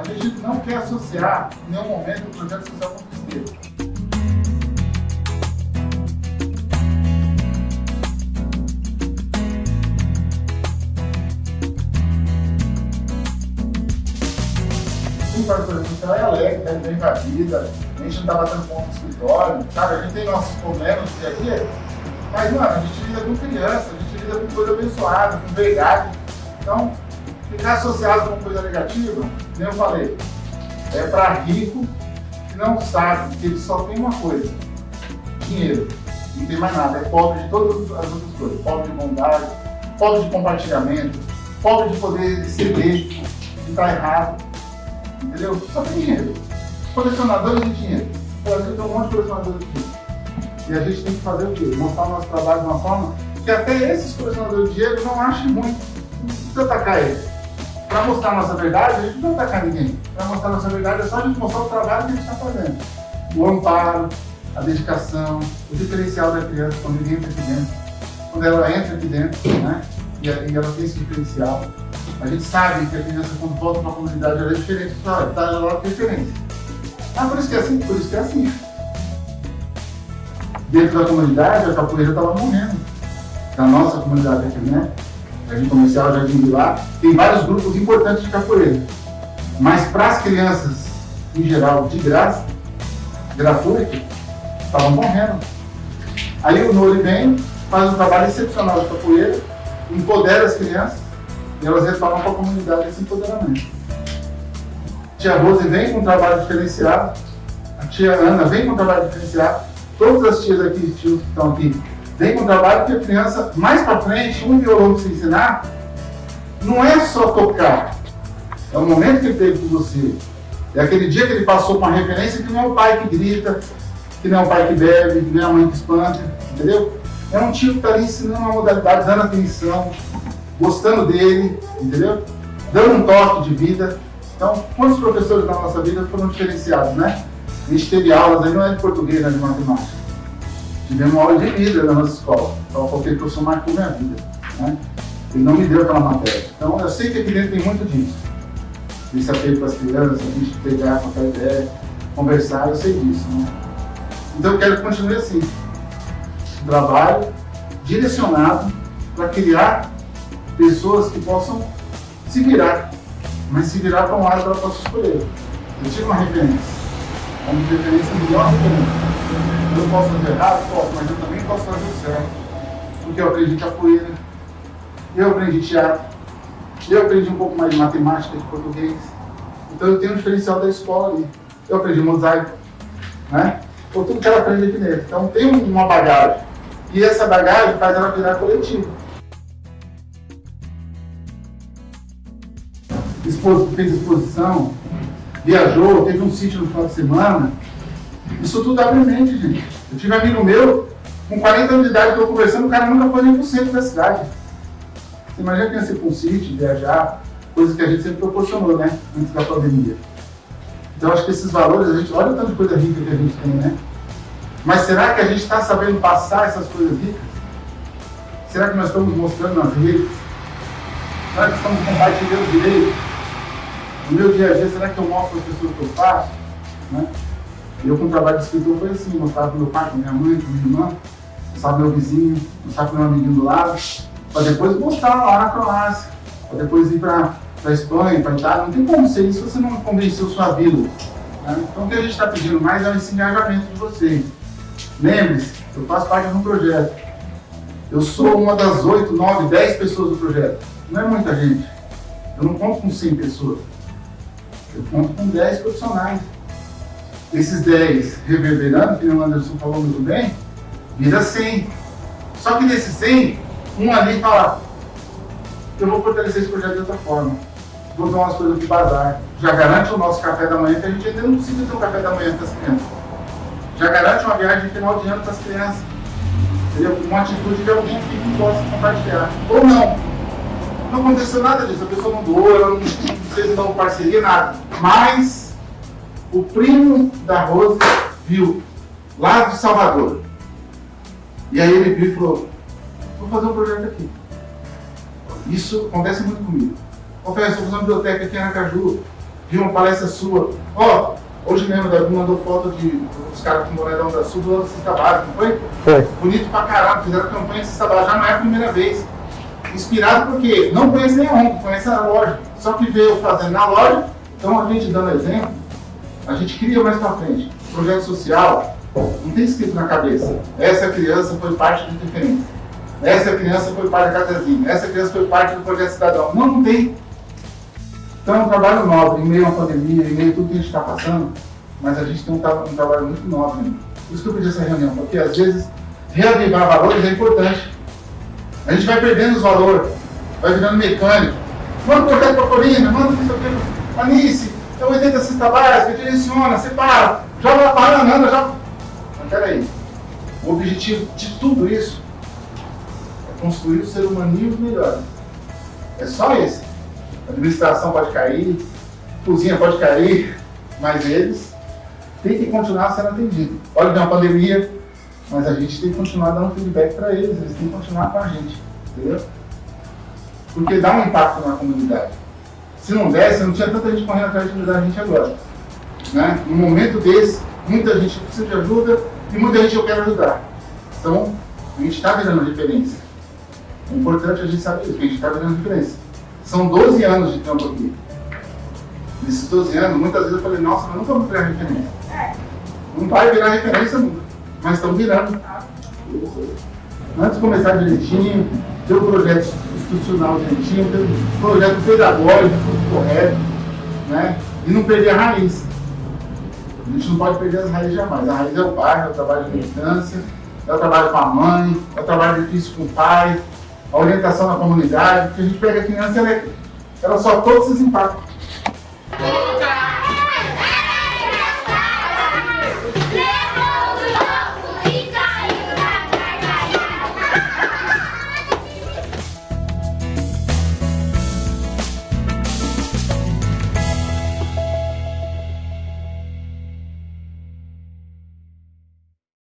A gente não quer associar em nenhum momento o projeto social com tristeza. O projeto social é alegre, tá bem com a vida, a gente não tá batendo ponto no escritório, sabe? A gente tem nossos problemas no dia a dia, mas, mano, a gente lida com criança, a gente lida com coisa abençoada, com verdade. Então, ficar associado com coisa negativa, nem eu falei, é para rico que não sabe que ele só tem uma coisa, dinheiro. Não tem mais nada, é pobre de todas as outras coisas. Pobre de bondade, pobre de compartilhamento, pobre de poder ceder, de estar errado. Entendeu? Só tem dinheiro. Colecionadores de dinheiro. O Brasil tem um monte de colecionadores de dinheiro. E a gente tem que fazer o quê? Mostrar o nosso trabalho de uma forma que até esses colecionadores de dinheiro não achem muito. Não precisa atacar eles. Para mostrar a nossa verdade, a gente não vai atacar ninguém. Para mostrar a nossa verdade é só a gente mostrar o trabalho que a gente está fazendo. O amparo, a dedicação, o diferencial da criança quando ele entra aqui dentro. Quando ela entra aqui dentro, né? E ela tem esse diferencial. A gente sabe que a criança, quando volta para a comunidade, ela é diferente. Tá, ela tem diferença. Ah, por isso que é assim? Por isso que é assim. Dentro da comunidade, a capoeira estava morrendo. Da nossa comunidade aqui, né? Jardim Comercial, Jardim Vilar, tem vários grupos importantes de capoeira. Mas para as crianças, em geral, de graça, gratuito, estavam morrendo. Aí o Nori vem, faz um trabalho excepcional de capoeira, empodera as crianças e elas retornam para a comunidade esse empoderamento. Tia Rose vem com um trabalho diferenciado, a tia Ana vem com um trabalho diferenciado, todas as tias aqui, tios que estão aqui, vem com um trabalho que a criança, mais para frente, um violão você ensinar, não é só tocar, é o momento que ele teve com você. É aquele dia que ele passou com uma referência que não é o pai que grita, que não é o pai que bebe, que não é a mãe que espanta, entendeu? É um tio que está ali ensinando uma modalidade, dando atenção, gostando dele, entendeu? Dando um toque de vida. Então, quantos professores na nossa vida foram diferenciados, né? A gente teve aulas aí, não é de português, é de matemática. Tivemos uma aula de vida na nossa escola. Então, qualquer professor marcou minha vida. Né? Ele não me deu aquela matéria. Então, eu sei que aqui dentro tem muito disso. Esse apego para as crianças, a gente pegar, trocar ideia, conversar, eu sei disso. Né? Então, eu quero que continue assim. Um trabalho direcionado para criar pessoas que possam se virar, mas se virar para um lado que ela possa escolher. Eu tive uma referência, uma referência melhor que eu. Posso fazer errado? Posso, mas eu também posso fazer o certo. Porque eu aprendi capoeira, eu aprendi teatro, eu aprendi um pouco mais de matemática, de português. Então eu tenho um diferencial da escola ali. Eu aprendi mosaico, né? Ou tudo que ela aprende aqui dentro. Então tem uma bagagem. E essa bagagem faz ela virar coletiva. fez exposição, viajou, teve um sítio no final de semana. Isso tudo abre mente, gente. Eu tive um amigo meu, com 40 anos de idade, eu conversando, o cara nunca foi nem pro centro da cidade. Você imagina ser para um sítio, viajar, coisas que a gente sempre proporcionou, né? Antes da pandemia. Então, acho que esses valores, a gente olha o tanto de coisa rica que a gente tem, né? Mas será que a gente está sabendo passar essas coisas ricas? Será que nós estamos mostrando nas redes? Será que estamos compartilhando direito? No meu dia a dia, será que eu mostro as pessoas que eu faço? Né? Eu, com o trabalho de escritor, foi assim: mostrava para meu pai, para minha mãe, para minha irmã, mostrava meu vizinho, mostrava meu amiguinho do lado, para depois mostrar lá na Croácia, para depois ir para a Espanha, para a Itália. Não tem como ser isso se você não convenceu sua vida. Né? Então, o que a gente está pedindo mais é esse engajamento de vocês. Lembre-se, eu faço parte de um projeto. Eu sou uma das 8, 9, 10 pessoas do projeto. Não é muita gente. Eu não conto com 100 pessoas. Eu conto com 10 profissionais. Esses 10 reverberando, que o Anderson falou muito bem, vira 100. Só que desses 100, um ali fala, eu vou fortalecer esse projeto de outra forma. Vou dar umas coisas de bazar. Já garante o nosso café da manhã, que a gente ainda não precisa ter um café da manhã para as crianças. Já garante uma viagem final de ano para as crianças. Entendeu? Uma atitude de alguém que possa compartilhar. Ou não. Não aconteceu nada disso. A pessoa não doou, ela não vocês não parceria, nada. Mas o primo da Rose viu, lá de Salvador. E aí ele viu e falou, vou fazer um projeto aqui. Isso acontece muito comigo. Confesso, estou fazendo uma biblioteca aqui em Aracaju. vi uma palestra sua. Ó, hoje mesmo o Davi mandou foto de dos caras com Moredão da Sul do Cesta Básica, não foi? Foi. Bonito pra caramba, fizeram campanha de Cesta Básica, já não é a primeira vez. Inspirado porque não conhece ONG, conhece a loja. Só que veio fazendo na loja, então a gente dando exemplo, a gente cria mais pra frente. Projeto social, não tem escrito na cabeça. Essa criança foi parte do diferença. Essa criança foi parte da casazinha. Essa criança foi parte do projeto cidadão. Não, não tem. Então é um trabalho nobre, em meio à pandemia, em meio a tudo que a gente está passando, mas a gente tem um, um trabalho muito nobre. Né? Por isso que eu pedi essa reunião, porque às vezes reavivar valores é importante. A gente vai perdendo os valores, vai virando mecânico. Manda projeto para Corina, manda não sei o que. Anice, é 80 cesta básica, direciona, separa, joga a anda, já. Mas peraí, o objetivo de tudo isso é construir o ser humaninho melhor. É só esse. A administração pode cair, cozinha pode cair, mas eles têm que continuar sendo atendidos. Olha é uma pandemia, mas a gente tem que continuar dando feedback para eles, eles têm que continuar com a gente, entendeu? Porque dá um impacto na comunidade. Se não desse, não tinha tanta gente correndo atrás de ajudar a gente agora. Né? Num momento desse, muita gente precisa de ajuda e muita gente eu quero ajudar. Então, a gente está virando referência. É importante a gente saber isso, que a gente está virando referência. São 12 anos de campo aqui. Nesses 12 anos, muitas vezes eu falei, nossa, mas nunca vou virar referência. Não vai virar referência nunca, mas estão virando. Antes de começar direitinho, ter o projeto institucional direitinho, ter um projeto pedagógico correto, né? E não perder a raiz. A gente não pode perder as raízes jamais. A raiz é o pai, é o trabalho de militância, é o trabalho com a mãe, é o trabalho difícil com o pai, a orientação na comunidade, porque a gente pega a criança, ela, é, ela só todos esses impactos.